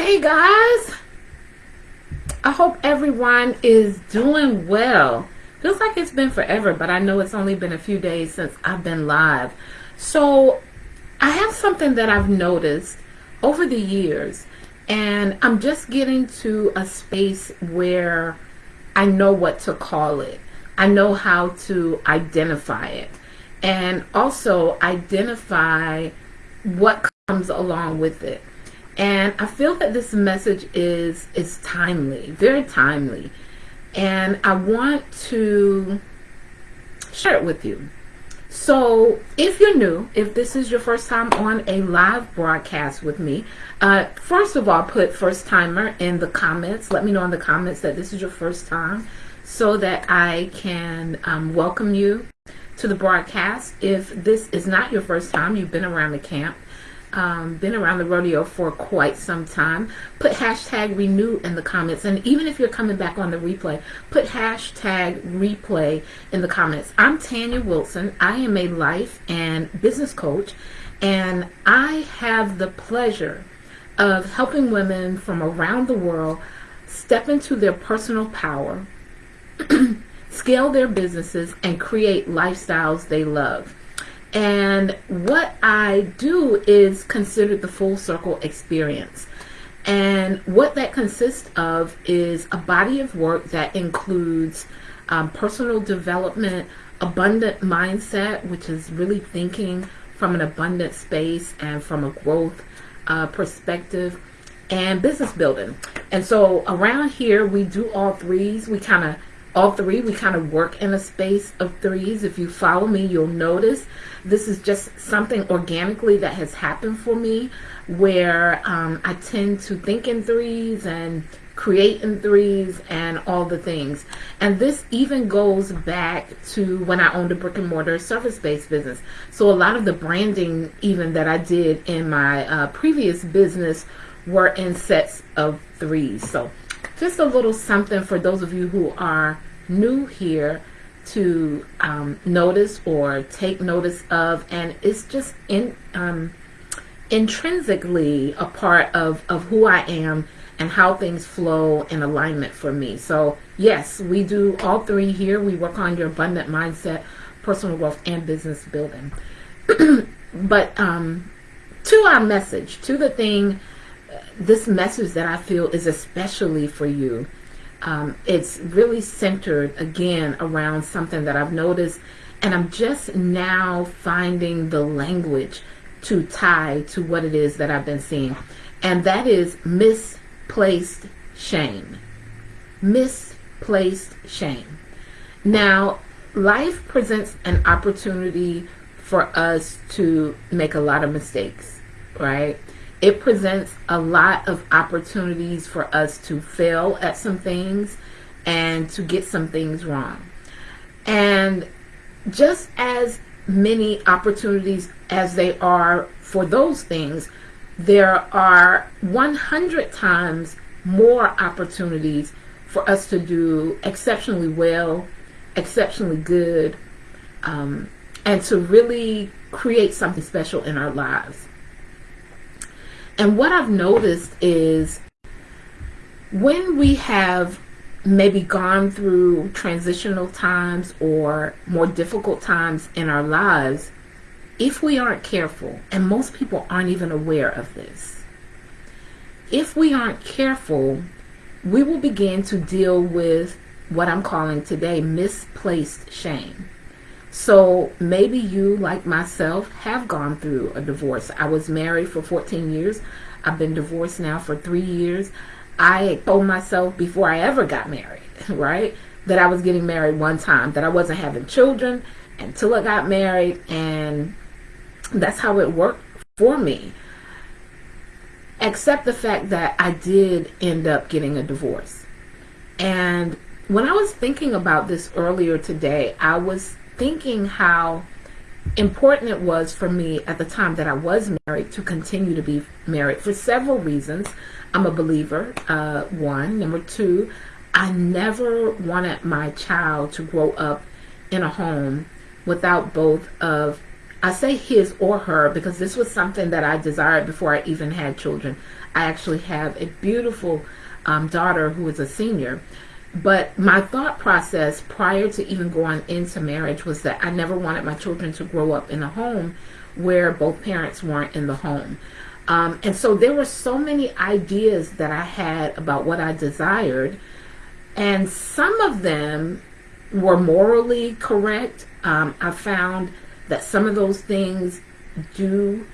Hey guys, I hope everyone is doing well. Feels like it's been forever, but I know it's only been a few days since I've been live. So I have something that I've noticed over the years, and I'm just getting to a space where I know what to call it. I know how to identify it, and also identify what comes along with it. And I feel that this message is is timely, very timely. And I want to share it with you. So, if you're new, if this is your first time on a live broadcast with me, uh, first of all, put first timer in the comments. Let me know in the comments that this is your first time so that I can um, welcome you to the broadcast. If this is not your first time, you've been around the camp, um, been around the rodeo for quite some time, put hashtag renew in the comments. And even if you're coming back on the replay, put hashtag replay in the comments. I'm Tanya Wilson. I am a life and business coach, and I have the pleasure of helping women from around the world step into their personal power, scale their businesses, and create lifestyles they love. And what I do is considered the full circle experience. And what that consists of is a body of work that includes um, personal development, abundant mindset, which is really thinking from an abundant space and from a growth uh, perspective, and business building. And so around here, we do all threes. We kind of all three we kind of work in a space of threes. If you follow me you'll notice this is just something organically that has happened for me where um, I tend to think in threes and create in threes and all the things. And this even goes back to when I owned a brick and mortar service-based business. So a lot of the branding even that I did in my uh, previous business were in sets of threes. So just a little something for those of you who are new here to um, notice or take notice of and it's just in um, intrinsically a part of, of who I am and how things flow in alignment for me. So yes, we do all three here. We work on your abundant mindset, personal growth, and business building. but um, to our message, to the thing this message that I feel is especially for you. Um, it's really centered again around something that I've noticed, and I'm just now finding the language to tie to what it is that I've been seeing, and that is misplaced shame. Misplaced shame. Now, life presents an opportunity for us to make a lot of mistakes, right? It presents a lot of opportunities for us to fail at some things and to get some things wrong. And just as many opportunities as they are for those things, there are 100 times more opportunities for us to do exceptionally well, exceptionally good, um, and to really create something special in our lives. And what I've noticed is when we have maybe gone through transitional times or more difficult times in our lives, if we aren't careful, and most people aren't even aware of this, if we aren't careful, we will begin to deal with what I'm calling today misplaced shame. So maybe you, like myself, have gone through a divorce. I was married for 14 years. I've been divorced now for three years. I told myself before I ever got married, right, that I was getting married one time, that I wasn't having children until I got married, and that's how it worked for me. Except the fact that I did end up getting a divorce. And when I was thinking about this earlier today, I was thinking how important it was for me at the time that I was married to continue to be married for several reasons. I'm a believer, uh, one. Number two, I never wanted my child to grow up in a home without both of I say his or her because this was something that I desired before I even had children. I actually have a beautiful um, daughter who is a senior. But my thought process prior to even going into marriage was that I never wanted my children to grow up in a home where both parents weren't in the home. Um, and so there were so many ideas that I had about what I desired, and some of them were morally correct. Um, I found that some of those things do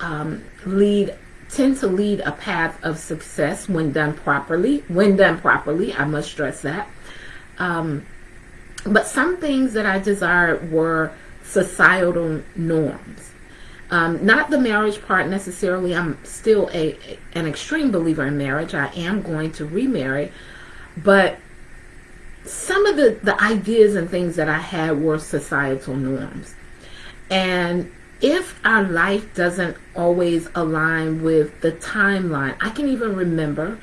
um, lead tend to lead a path of success when done properly. When done properly, I must stress that. Um, but some things that I desired were societal norms. Um, not the marriage part necessarily. I'm still a an extreme believer in marriage. I am going to remarry, but some of the, the ideas and things that I had were societal norms. And if our life doesn't always align with the timeline, I can even remember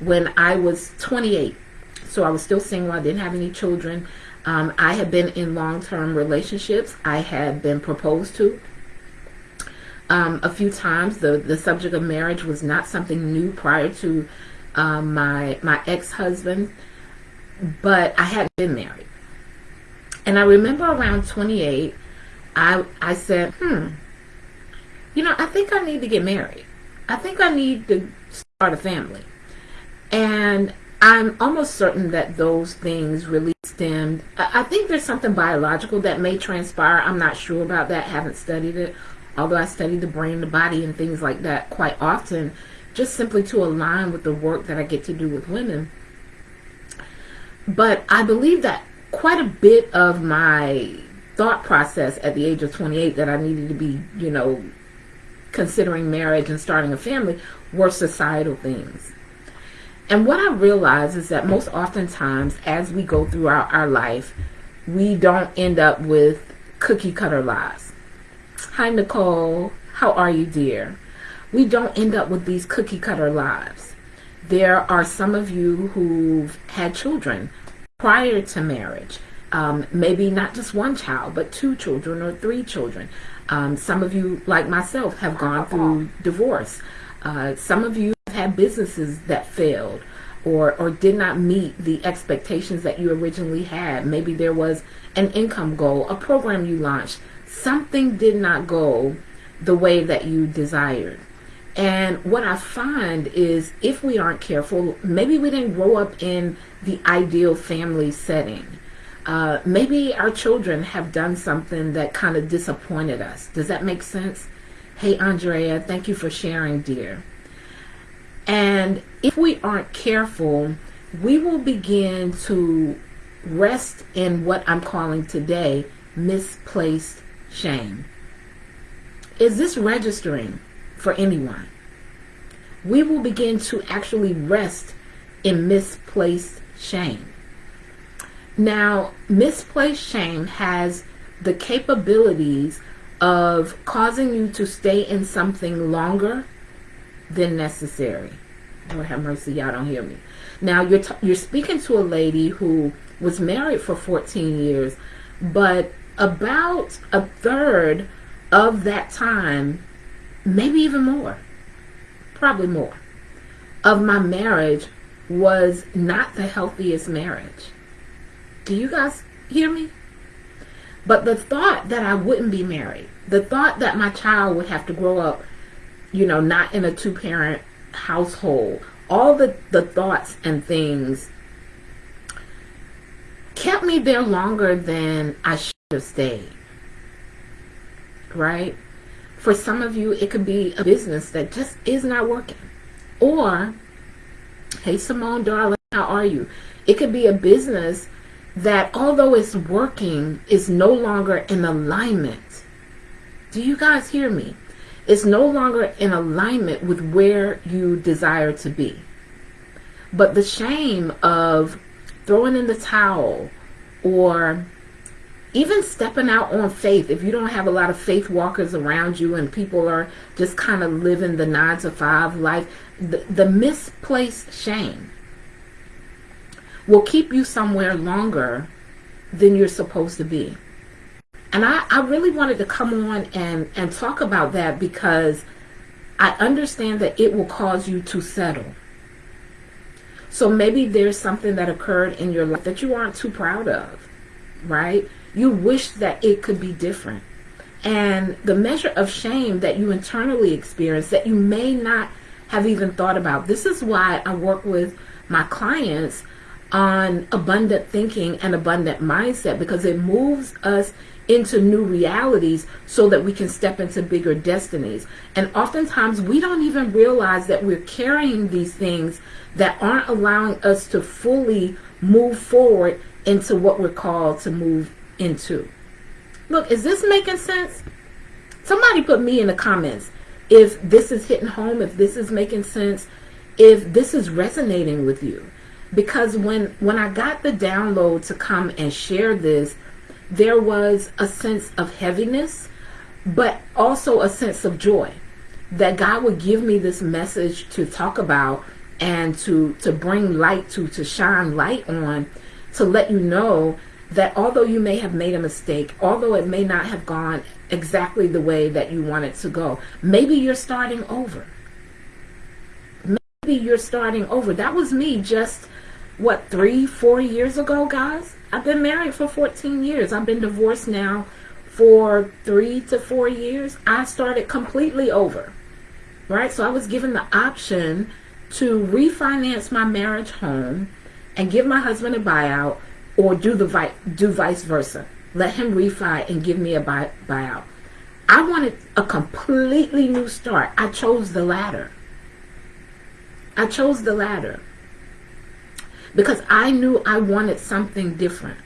when I was 28. So I was still single. I didn't have any children. Um, I had been in long-term relationships. I had been proposed to um, a few times. The the subject of marriage was not something new prior to um, my my ex-husband, but I hadn't been married. And I remember around 28, I I said, hmm, you know, I think I need to get married. I think I need to start a family. And I'm almost certain that those things really stemmed. I think there's something biological that may transpire. I'm not sure about that. Haven't studied it. Although I study the brain, the body, and things like that quite often, just simply to align with the work that I get to do with women. But I believe that quite a bit of my thought process at the age of 28 that I needed to be, you know, considering marriage and starting a family were societal things. And what I realize is that most oftentimes as we go through our, our life, we don't end up with cookie cutter lives. Hi, Nicole. How are you, dear? We don't end up with these cookie cutter lives. There are some of you who've had children prior to marriage um, maybe not just one child, but two children or three children. Um, some of you, like myself, have gone through divorce. Uh, some of you have had businesses that failed or, or did not meet the expectations that you originally had. Maybe there was an income goal, a program you launched. Something did not go the way that you desired. And what I find is if we aren't careful, maybe we didn't grow up in the ideal family setting. Uh, maybe our children have done something that kind of disappointed us. Does that make sense? Hey, Andrea, thank you for sharing, dear. And if we aren't careful, we will begin to rest in what I'm calling today misplaced shame. Is this registering for anyone? We will begin to actually rest in misplaced shame. Now, misplaced shame has the capabilities of causing you to stay in something longer than necessary. Lord have mercy, y'all don't hear me. Now, you're, you're speaking to a lady who was married for 14 years, but about a third of that time, maybe even more, probably more, of my marriage was not the healthiest marriage. Do you guys hear me? But the thought that I wouldn't be married, the thought that my child would have to grow up, you know, not in a two parent household, all the, the thoughts and things kept me there longer than I should have stayed. Right? For some of you, it could be a business that just is not working. Or, hey, Simone, darling, how are you? It could be a business that although it's working, is no longer in alignment. Do you guys hear me? It's no longer in alignment with where you desire to be. But the shame of throwing in the towel or even stepping out on faith, if you don't have a lot of faith walkers around you and people are just kind of living the nine to five life, the, the misplaced shame will keep you somewhere longer than you're supposed to be. And I, I really wanted to come on and, and talk about that because I understand that it will cause you to settle. So maybe there's something that occurred in your life that you aren't too proud of, right? You wish that it could be different. And the measure of shame that you internally experience that you may not have even thought about. This is why I work with my clients on abundant thinking and abundant mindset because it moves us into new realities so that we can step into bigger destinies. And oftentimes we don't even realize that we're carrying these things that aren't allowing us to fully move forward into what we're called to move into. Look, is this making sense? Somebody put me in the comments if this is hitting home, if this is making sense, if this is resonating with you. Because when when I got the download to come and share this, there was a sense of heaviness, but also a sense of joy that God would give me this message to talk about and to to bring light to to shine light on to let you know that although you may have made a mistake although it may not have gone exactly the way that you want it to go maybe you're starting over. Maybe you're starting over. That was me just what three four years ago guys i've been married for 14 years i've been divorced now for three to four years i started completely over right so i was given the option to refinance my marriage home and give my husband a buyout or do the vi do vice versa. Let him refi and give me a buy buyout. I wanted a completely new start. I chose the latter. I chose the latter because I knew I wanted something different.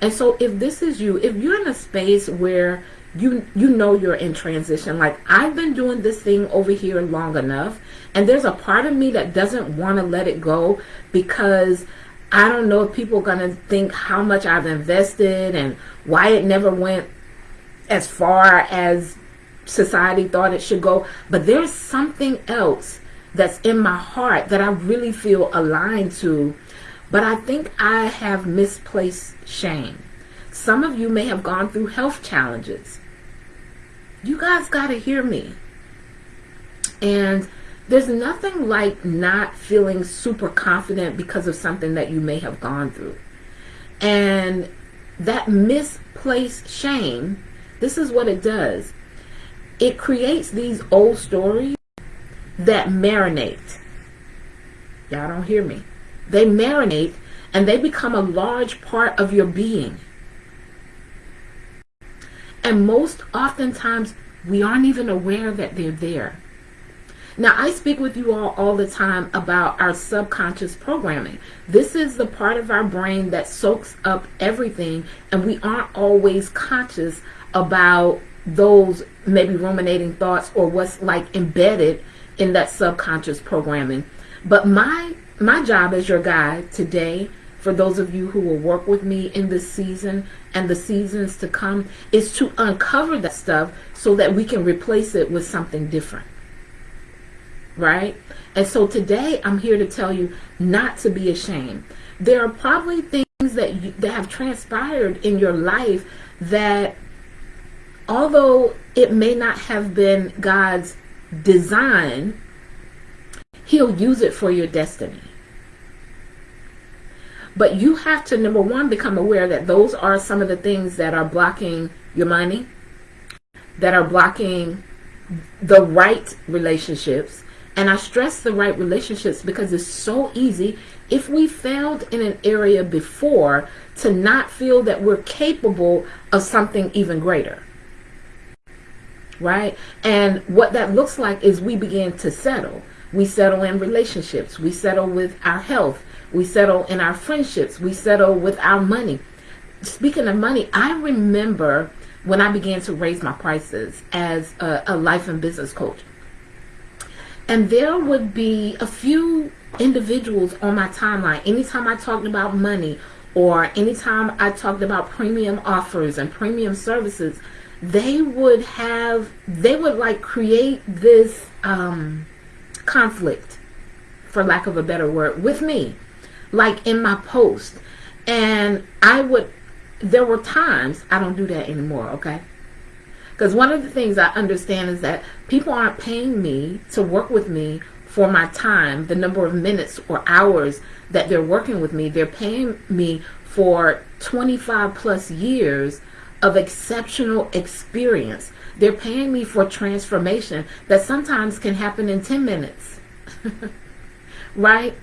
And so if this is you, if you're in a space where you you know you're in transition like I've been doing this thing over here long enough and there's a part of me that doesn't want to let it go because I don't know if people are going to think how much I've invested and why it never went as far as society thought it should go but there's something else that's in my heart that I really feel aligned to but I think I have misplaced shame some of you may have gone through health challenges. You guys got to hear me. And there's nothing like not feeling super confident because of something that you may have gone through. And that misplaced shame, this is what it does. It creates these old stories that marinate. Y'all don't hear me. They marinate and they become a large part of your being. And most oftentimes, we aren't even aware that they're there. Now, I speak with you all all the time about our subconscious programming. This is the part of our brain that soaks up everything, and we aren't always conscious about those maybe ruminating thoughts or what's like embedded in that subconscious programming. But my my job as your guide today for those of you who will work with me in this season and the seasons to come is to uncover that stuff so that we can replace it with something different. Right? And so today I'm here to tell you not to be ashamed. There are probably things that you, that have transpired in your life that although it may not have been God's design, he'll use it for your destiny. But you have to, number one, become aware that those are some of the things that are blocking your money, that are blocking the right relationships. And I stress the right relationships because it's so easy if we failed in an area before to not feel that we're capable of something even greater. Right? And what that looks like is we begin to settle. We settle in relationships. We settle with our health. We settle in our friendships. We settle with our money. Speaking of money, I remember when I began to raise my prices as a, a life and business coach. And there would be a few individuals on my timeline. Anytime I talked about money or anytime I talked about premium offers and premium services, they would have, they would like create this um, conflict, for lack of a better word, with me like in my post and I would there were times I don't do that anymore, okay? Because one of the things I understand is that people aren't paying me to work with me for my time, the number of minutes or hours that they're working with me. They're paying me for 25 plus years of exceptional experience. They're paying me for transformation that sometimes can happen in 10 minutes. right?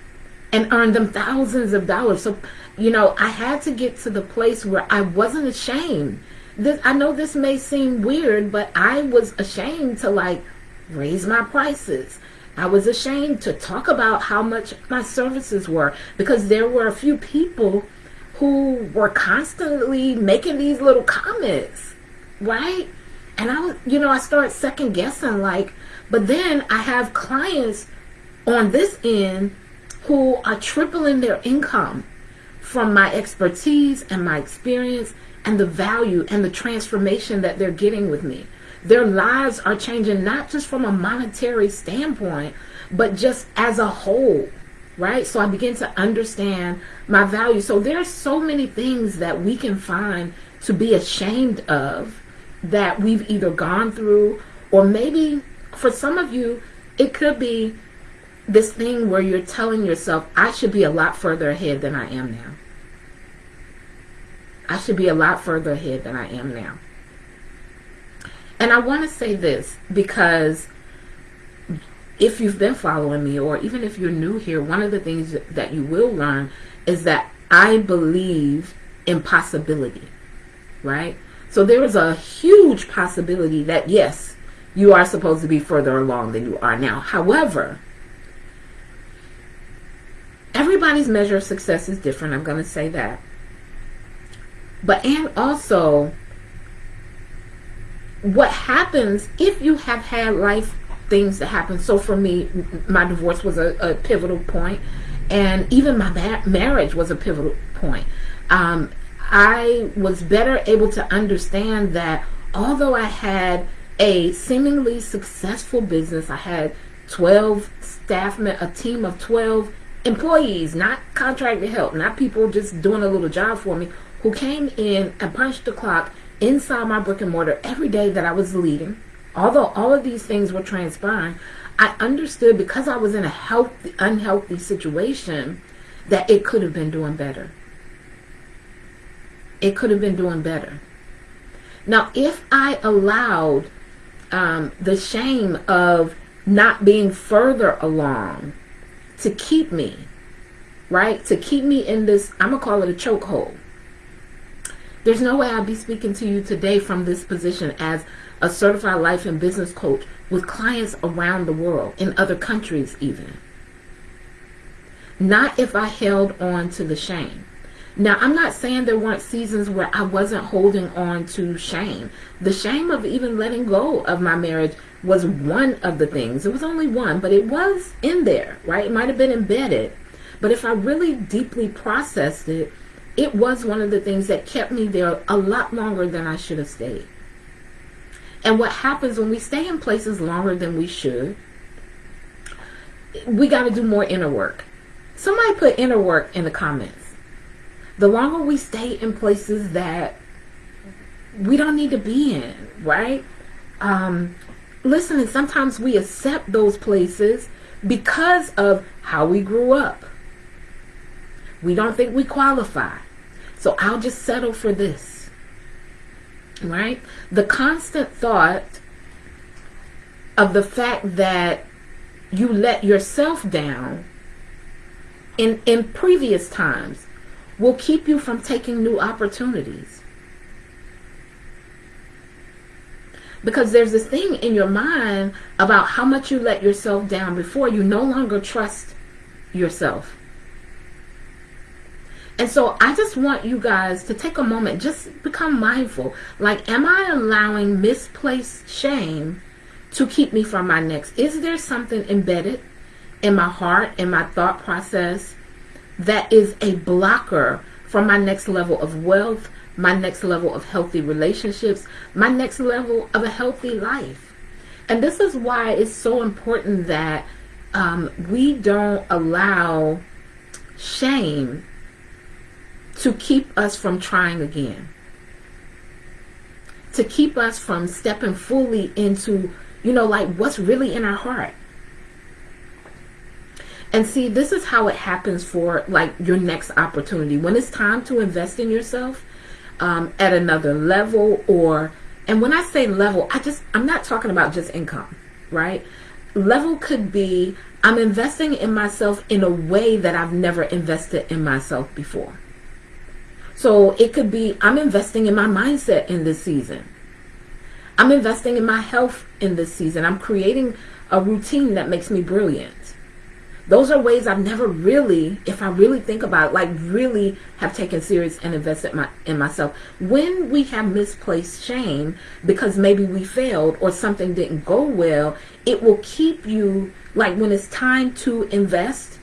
And earn them thousands of dollars. So, you know, I had to get to the place where I wasn't ashamed. This I know this may seem weird, but I was ashamed to like raise my prices. I was ashamed to talk about how much my services were because there were a few people who were constantly making these little comments, right? And I was, you know, I started second guessing like, but then I have clients on this end who are tripling their income from my expertise and my experience and the value and the transformation that they're getting with me. Their lives are changing not just from a monetary standpoint, but just as a whole, right? So I begin to understand my value. So there are so many things that we can find to be ashamed of that we've either gone through or maybe for some of you, it could be this thing where you're telling yourself, I should be a lot further ahead than I am now. I should be a lot further ahead than I am now. And I want to say this because if you've been following me or even if you're new here, one of the things that you will learn is that I believe in possibility, right? So there is a huge possibility that yes, you are supposed to be further along than you are now. However, everybody's measure of success is different. I'm going to say that. But and also what happens if you have had life things that happen. So for me, my divorce was a, a pivotal point, and even my ma- marriage was a pivotal point. Um, I was better able to understand that although I had a seemingly successful business, I had 12 staff, a team of 12 employees, not contracted help, not people just doing a little job for me, who came in and punched the clock inside my brick and mortar every day that I was leading. Although all of these things were transpiring, I understood because I was in a healthy, unhealthy situation that it could have been doing better. It could have been doing better. Now, if I allowed um, the shame of not being further along to keep me, right? To keep me in this, I'm going to call it a chokehold. There's no way I'd be speaking to you today from this position as a certified life and business coach with clients around the world, in other countries even. Not if I held on to the shame. Now, I'm not saying there weren't seasons where I wasn't holding on to shame. The shame of even letting go of my marriage was one of the things. It was only one, but it was in there, right? It might have been embedded. But if I really deeply processed it, it was one of the things that kept me there a lot longer than I should have stayed. And what happens when we stay in places longer than we should, we got to do more inner work. Somebody put inner work in the comments the longer we stay in places that we don't need to be in, right? Um, listen, and sometimes we accept those places because of how we grew up. We don't think we qualify. So I'll just settle for this. Right? The constant thought of the fact that you let yourself down in in previous times will keep you from taking new opportunities. Because there's this thing in your mind about how much you let yourself down before you no longer trust yourself. And so I just want you guys to take a moment, just become mindful. Like, am I allowing misplaced shame to keep me from my next? Is there something embedded in my heart, in my thought process, that is a blocker from my next level of wealth, my next level of healthy relationships, my next level of a healthy life. And this is why it's so important that um, we don't allow shame to keep us from trying again. To keep us from stepping fully into, you know, like what's really in our heart. And see, this is how it happens for like your next opportunity. When it's time to invest in yourself um, at another level or, and when I say level, I just, I'm not talking about just income, right? Level could be, I'm investing in myself in a way that I've never invested in myself before. So it could be, I'm investing in my mindset in this season. I'm investing in my health in this season. I'm creating a routine that makes me brilliant those are ways I've never really, if I really think about it, like really have taken serious and invested my, in myself. When we have misplaced shame because maybe we failed or something didn't go well, it will keep you, like when it's time to invest,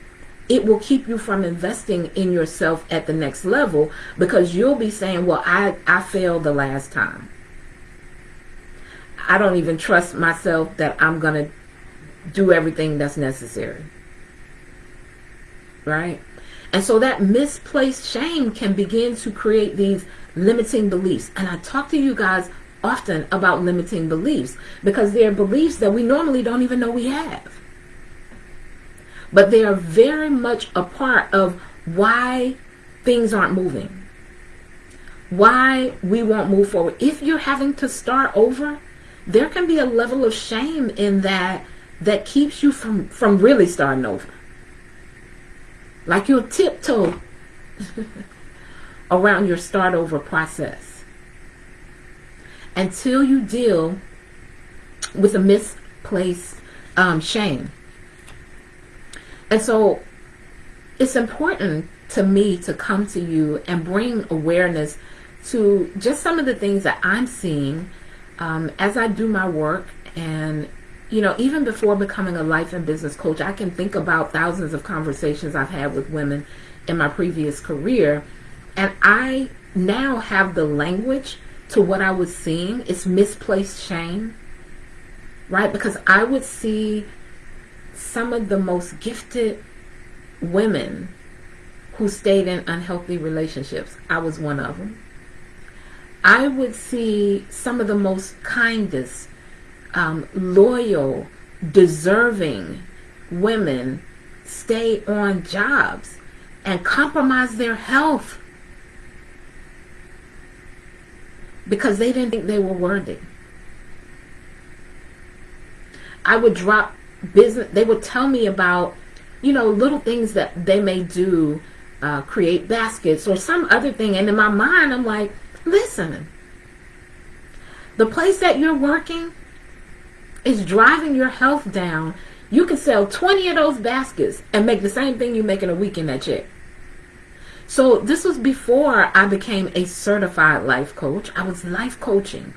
it will keep you from investing in yourself at the next level because you'll be saying, well, I, I failed the last time. I don't even trust myself that I'm going to do everything that's necessary right? And so that misplaced shame can begin to create these limiting beliefs. And I talk to you guys often about limiting beliefs because they're beliefs that we normally don't even know we have. But they are very much a part of why things aren't moving. Why we won't move forward. If you're having to start over, there can be a level of shame in that that keeps you from, from really starting over like you'll tiptoe around your start over process until you deal with a misplaced um, shame. And so it's important to me to come to you and bring awareness to just some of the things that I'm seeing um, as I do my work and you know, even before becoming a life and business coach, I can think about thousands of conversations I've had with women in my previous career. And I now have the language to what I was seeing. It's misplaced shame, right? Because I would see some of the most gifted women who stayed in unhealthy relationships. I was one of them. I would see some of the most kindest, um, loyal, deserving women stay on jobs and compromise their health because they didn't think they were worthy. I would drop business, they would tell me about, you know, little things that they may do, uh, create baskets or some other thing. And in my mind, I'm like, listen, the place that you're working, is driving your health down, you can sell 20 of those baskets and make the same thing you make in a week in that check. So this was before I became a certified life coach. I was life coaching.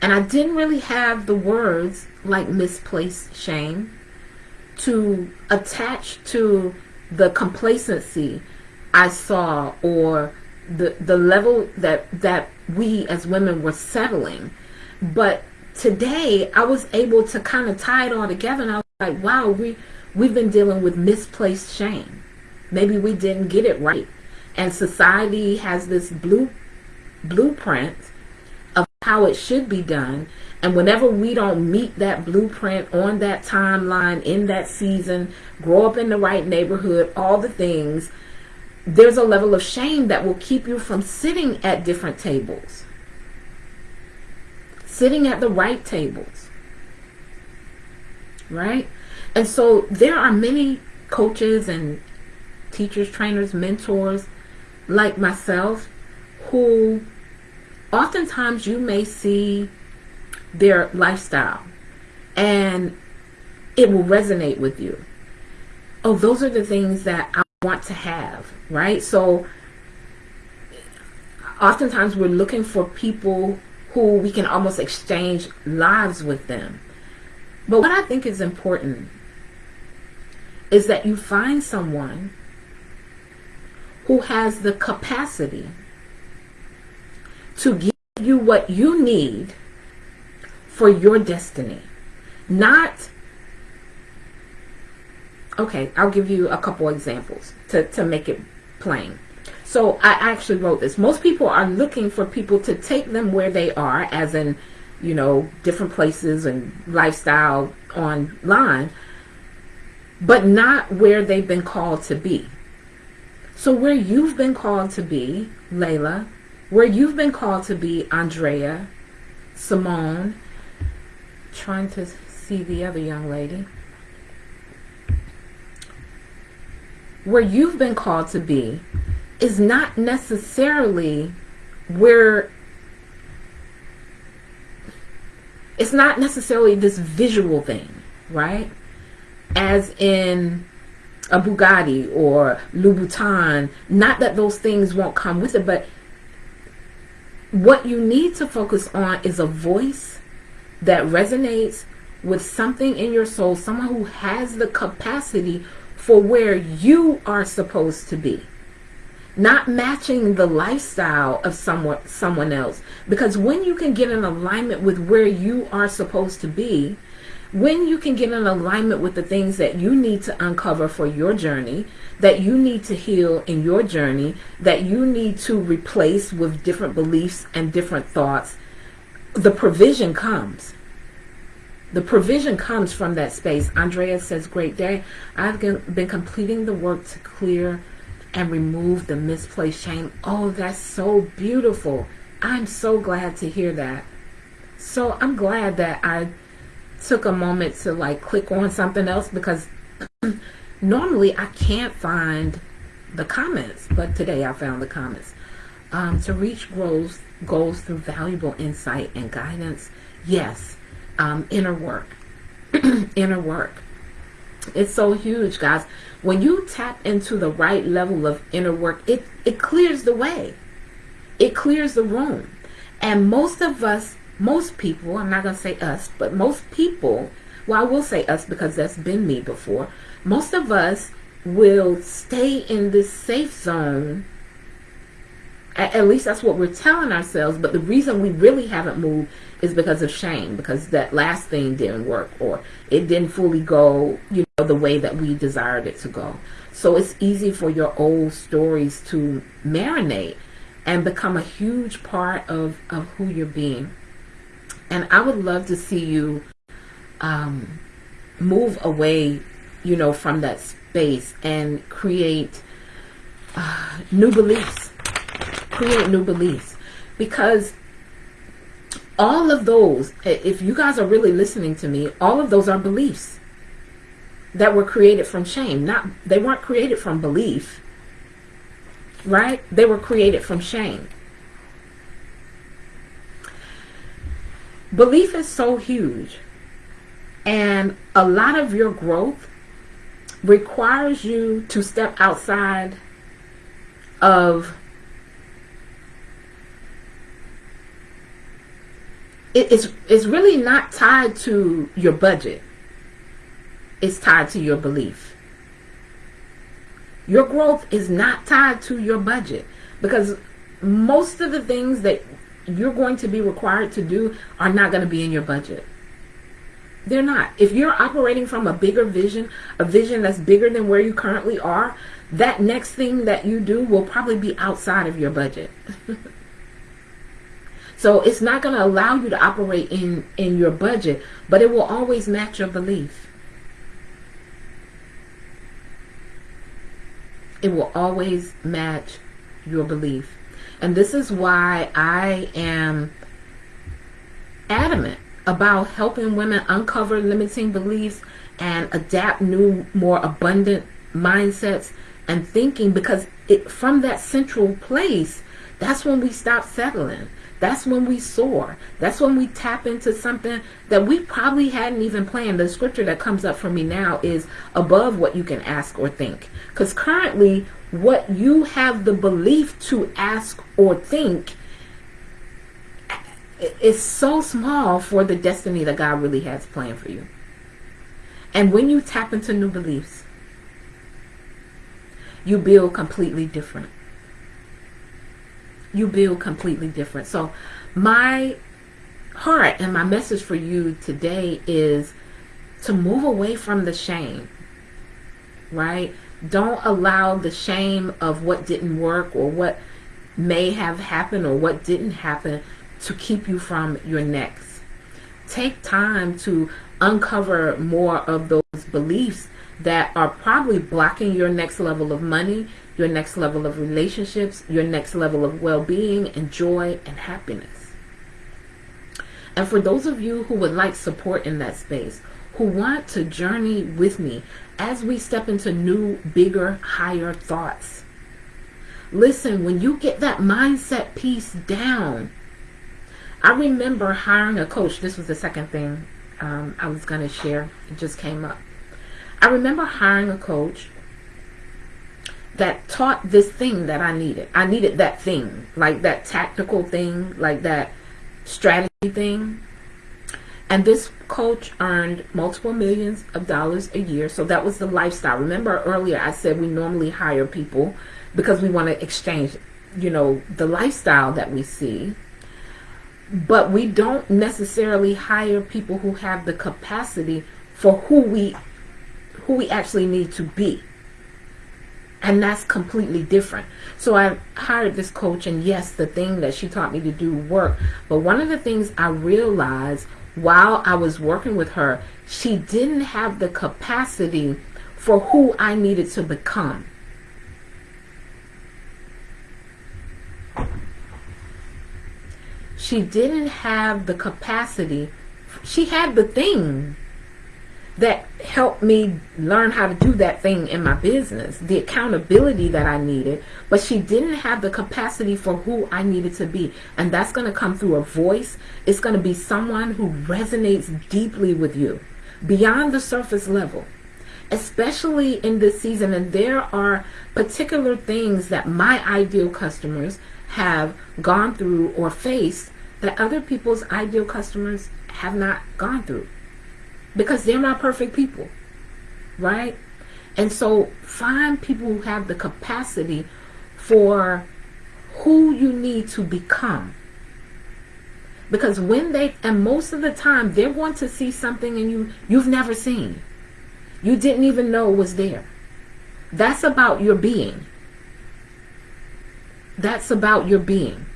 And I didn't really have the words like misplaced shame to attach to the complacency I saw or the the level that that we as women were settling. But today I was able to kind of tie it all together and I was like, wow, we, we've been dealing with misplaced shame. Maybe we didn't get it right. And society has this blue blueprint of how it should be done. And whenever we don't meet that blueprint on that timeline, in that season, grow up in the right neighborhood, all the things, there's a level of shame that will keep you from sitting at different tables sitting at the right tables. Right? And so there are many coaches and teachers, trainers, mentors like myself who oftentimes you may see their lifestyle and it will resonate with you. Oh, those are the things that I want to have, right? So oftentimes we're looking for people who we can almost exchange lives with them. But what I think is important is that you find someone who has the capacity to give you what you need for your destiny. Not, okay, I'll give you a couple examples to, to make it plain. So I actually wrote this. Most people are looking for people to take them where they are, as in, you know, different places and lifestyle online, but not where they've been called to be. So where you've been called to be, Layla, where you've been called to be, Andrea, Simone, trying to see the other young lady, where you've been called to be is not necessarily where it's not necessarily this visual thing, right? As in a Bugatti or Louboutin. Not that those things won't come with it, but what you need to focus on is a voice that resonates with something in your soul, someone who has the capacity for where you are supposed to be not matching the lifestyle of someone someone else. Because when you can get in alignment with where you are supposed to be when you can get in alignment with the things that you need to uncover for your journey that you need to heal in your journey that you need to replace with different beliefs and different thoughts the provision comes. The provision comes from that space. Andrea says great day. I've been completing the work to clear and remove the misplaced shame. Oh, that's so beautiful. I'm so glad to hear that. So I'm glad that I took a moment to like click on something else because normally I can't find the comments, but today I found the comments. Um, to reach goals, goals through valuable insight and guidance. Yes, um, inner work. inner work. It's so huge, guys. When you tap into the right level of inner work, it, it clears the way. It clears the room. And most of us, most people, I'm not going to say us, but most people, well, I will say us because that's been me before. Most of us will stay in this safe zone at, least that's what we're telling ourselves. But the reason we really haven't moved is because of shame, because that last thing didn't work or it didn't fully go, you know, the way that we desired it to go. So it's easy for your old stories to marinate and become a huge part of, of who you're being. And I would love to see you um, move away, you know, from that space and create uh, new beliefs create new beliefs because all of those, if you guys are really listening to me, all of those are beliefs that were created from shame. Not they weren't created from belief. Right? They were created from shame. Belief is so huge. And a lot of your growth requires you to step outside of it's it's really not tied to your budget. It's tied to your belief. Your growth is not tied to your budget because most of the things that you're going to be required to do are not going to be in your budget. They're not. If you're operating from a bigger vision, a vision that's bigger than where you currently are, that next thing that you do will probably be outside of your budget. So it's not going to allow you to operate in, in your budget, but it will always match your belief. It will always match your belief. And this is why I am adamant about helping women uncover limiting beliefs and adapt new, more abundant mindsets and thinking because it from that central place, that's when we stop settling. That's when we soar. That's when we tap into something that we probably hadn't even planned. The scripture that comes up for me now is above what you can ask or think. Because currently, what you have the belief to ask or think is so small for the destiny that God really has planned for you. And when you tap into new beliefs, you build completely different you build completely different. So my heart and my message for you today is to move away from the shame, right? Don't allow the shame of what didn't work or what may have happened or what didn't happen to keep you from your next. Take time to uncover more of those beliefs that are probably blocking your next level of money, your next level of relationships, your next level of well-being and joy and happiness. And for those of you who would like support in that space, who want to journey with me as we step into new, bigger, higher thoughts. Listen, when you get that mindset piece down, I remember hiring a coach. This was the second thing um, I was going to share. It just came up. I remember hiring a coach that taught this thing that I needed. I needed that thing, like that tactical thing, like that strategy thing. And this coach earned multiple millions of dollars a year. So that was the lifestyle. Remember earlier I said we normally hire people because we want to exchange, you know, the lifestyle that we see. But we don't necessarily hire people who have the capacity for who we who we actually need to be. And that's completely different. So I hired this coach and yes, the thing that she taught me to do worked. But one of the things I realized while I was working with her, she didn't have the capacity for who I needed to become. She didn't have the capacity. She had the thing that helped me learn how to do that thing in my business, the accountability that I needed, but she didn't have the capacity for who I needed to be. And that's going to come through a voice. It's going to be someone who resonates deeply with you beyond the surface level, especially in this season. And there are particular things that my ideal customers have gone through or faced that other people's ideal customers have not gone through because they're not perfect people, right? And so find people who have the capacity for who you need to become. Because when they, and most of the time, they're going to see something in you you've never seen. You didn't even know was there. That's about your being. That's about your being.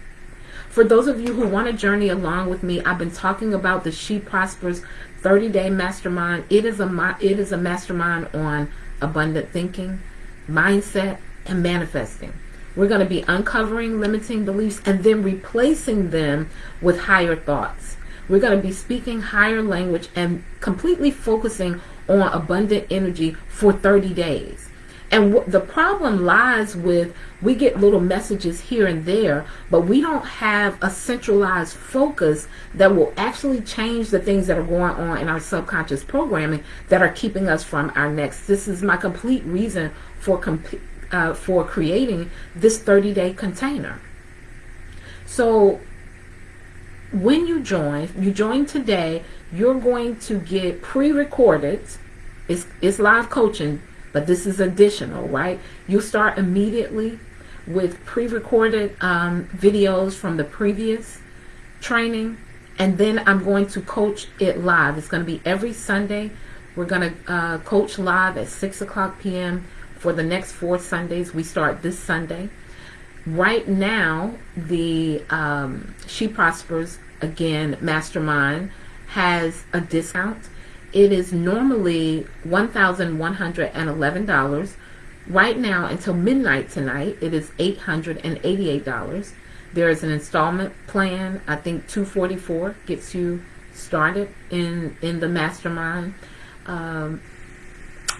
For those of you who want to journey along with me, I've been talking about the She Prospers 30 day mastermind. It is a it is a mastermind on abundant thinking, mindset, and manifesting. We're going to be uncovering limiting beliefs and then replacing them with higher thoughts. We're going to be speaking higher language and completely focusing on abundant energy for 30 days. And the problem lies with we get little messages here and there, but we don't have a centralized focus that will actually change the things that are going on in our subconscious programming that are keeping us from our next. This is my complete reason for uh, for creating this 30-day container. So when you join, you join today, you're going to get pre-recorded. It's, it's live coaching but this is additional, right? You start immediately with pre-recorded um, videos from the previous training, and then I'm going to coach it live. It's going to be every Sunday. We're going to uh, coach live at 6 o'clock p.m. for the next four Sundays. We start this Sunday. Right now, the um, She Prospers, again, Mastermind, has a discount it is normally $1,111. Right now, until midnight tonight, it is $888. There is an installment plan. I think 244 gets you started in in the mastermind. Um,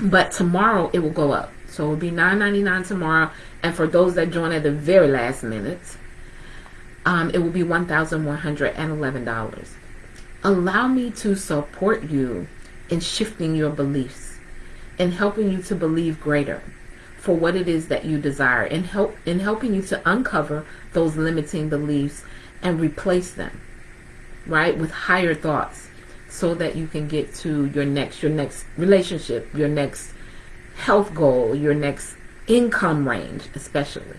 but tomorrow it will go up. So it will be $9.99 tomorrow. And for those that join at the very last minute, um, it will be $1,111. Allow me to support you in shifting your beliefs and helping you to believe greater for what it is that you desire and help in helping you to uncover those limiting beliefs and replace them right with higher thoughts so that you can get to your next your next relationship your next health goal your next income range especially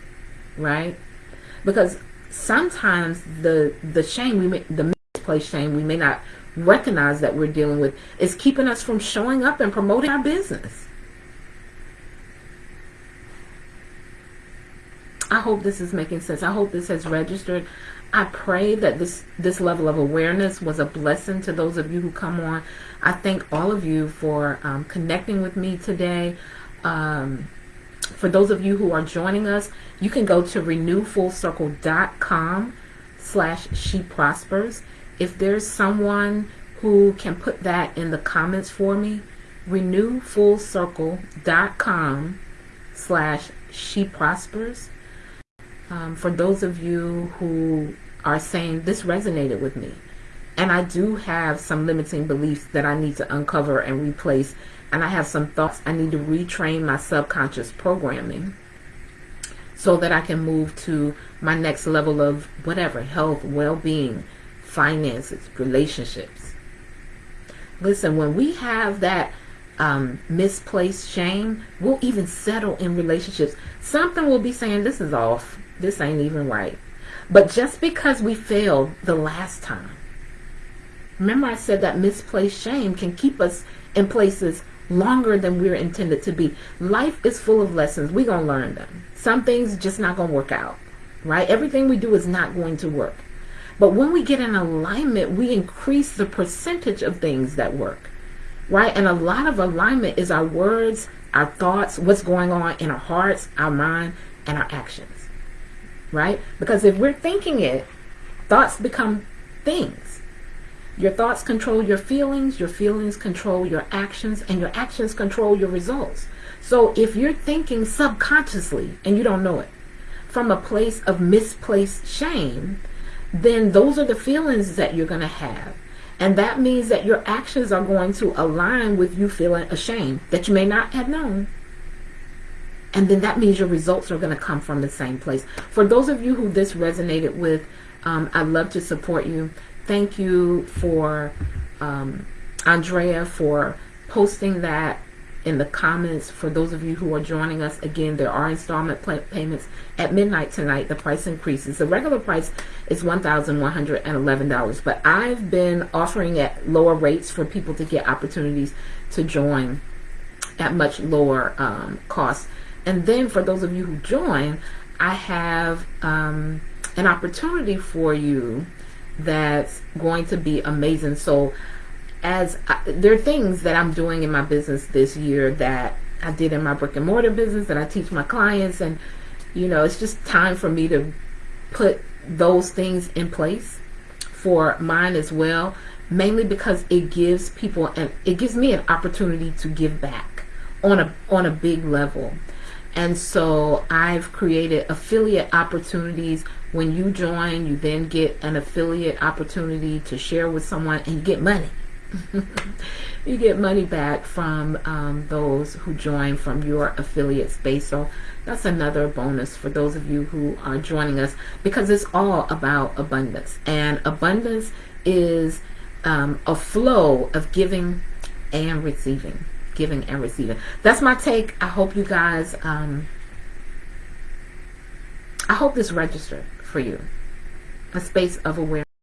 right? Because sometimes the the shame we may the misplaced shame we may not recognize that we're dealing with is keeping us from showing up and promoting our business. I hope this is making sense. I hope this has registered. I pray that this this level of awareness was a blessing to those of you who come on. I thank all of you for um, connecting with me today. Um, for those of you who are joining us, you can go to renewfullcircle.com slash she prospers. If there's someone who can put that in the comments for me, renewfullcircle.com slash she prospers. Um, for those of you who are saying this resonated with me, and I do have some limiting beliefs that I need to uncover and replace, and I have some thoughts I need to retrain my subconscious programming so that I can move to my next level of whatever health, well being, finances, relationships. Listen, when we have that um, misplaced shame, we'll even settle in relationships. Something will be saying, This is off. This ain't even right. But just because we failed the last time, remember I said that misplaced shame can keep us in places longer than we're intended to be. Life is full of lessons. We're going to learn them. Some things just not going to work out, right? Everything we do is not going to work. But when we get in alignment, we increase the percentage of things that work, right? And a lot of alignment is our words, our thoughts, what's going on in our hearts, our mind, and our actions, right? Because if we're thinking it, thoughts become things. Your thoughts control your feelings, your feelings control your actions, and your actions control your results. So if you're thinking subconsciously and you don't know it, from a place of misplaced shame, then those are the feelings that you're going to have. And that means that your actions are going to align with you feeling ashamed that you may not have known. And then that means your results are going to come from the same place. For those of you who this resonated with, um, I'd love to support you. Thank you for um, Andrea for posting that in the comments for those of you who are joining us again there are installment payments at midnight tonight. The price increases. The regular price is $1,111 but I've been offering at lower rates for people to get opportunities to join at much lower um, costs. And then for those of you who join I have um, an opportunity for you that's going to be amazing. So as I, there are things that I'm doing in my business this year that I did in my brick and mortar business that I teach my clients and you know it's just time for me to put those things in place for mine as well mainly because it gives people and it gives me an opportunity to give back on a on a big level. And so I've created affiliate opportunities. When you join you then get an affiliate opportunity to share with someone and get money you get money back from um, those who join from your affiliate space. So that's another bonus for those of you who are joining us because it's all about abundance. And abundance is um, a flow of giving and receiving. Giving and receiving. That's my take. I hope you guys, um, I hope this registered for you. A space of awareness.